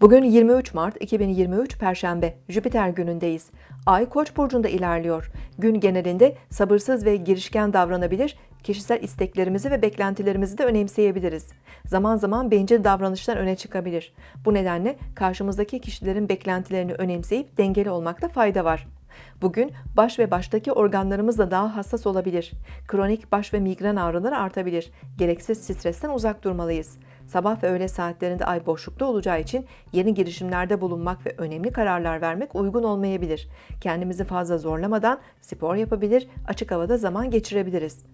Bugün 23 Mart 2023 Perşembe, Jüpiter günündeyiz. Ay Koç burcunda ilerliyor. Gün genelinde sabırsız ve girişken davranabilir, kişisel isteklerimizi ve beklentilerimizi de önemseyebiliriz. Zaman zaman bencil davranışlar öne çıkabilir. Bu nedenle karşımızdaki kişilerin beklentilerini önemseyip dengeli olmakta fayda var. Bugün baş ve baştaki organlarımız da daha hassas olabilir. Kronik baş ve migren ağrıları artabilir. Gereksiz stresten uzak durmalıyız. Sabah ve öğle saatlerinde ay boşlukta olacağı için yeni girişimlerde bulunmak ve önemli kararlar vermek uygun olmayabilir. Kendimizi fazla zorlamadan spor yapabilir, açık havada zaman geçirebiliriz.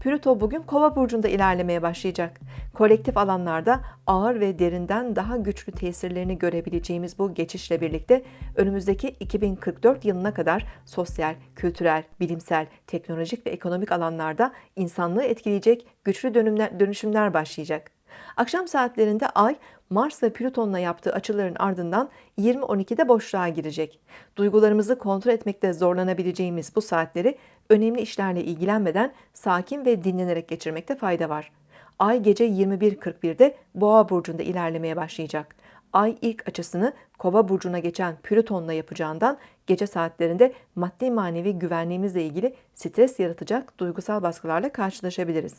Plüto bugün Kova burcunda ilerlemeye başlayacak. Kolektif alanlarda ağır ve derinden daha güçlü tesirlerini görebileceğimiz bu geçişle birlikte önümüzdeki 2044 yılına kadar sosyal, kültürel, bilimsel, teknolojik ve ekonomik alanlarda insanlığı etkileyecek güçlü dönümler, dönüşümler başlayacak. Akşam saatlerinde Ay, Mars ve Plüton'la yaptığı açıların ardından 20.12'de boşluğa girecek. Duygularımızı kontrol etmekte zorlanabileceğimiz bu saatleri önemli işlerle ilgilenmeden sakin ve dinlenerek geçirmekte fayda var. Ay gece 21.41'de Boğa burcunda ilerlemeye başlayacak. Ay ilk açısını Kova burcuna geçen Plüton'la yapacağından gece saatlerinde maddi manevi güvenliğimizle ilgili stres yaratacak duygusal baskılarla karşılaşabiliriz.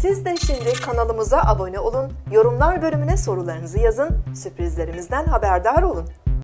Siz de şimdi kanalımıza abone olun, yorumlar bölümüne sorularınızı yazın, sürprizlerimizden haberdar olun.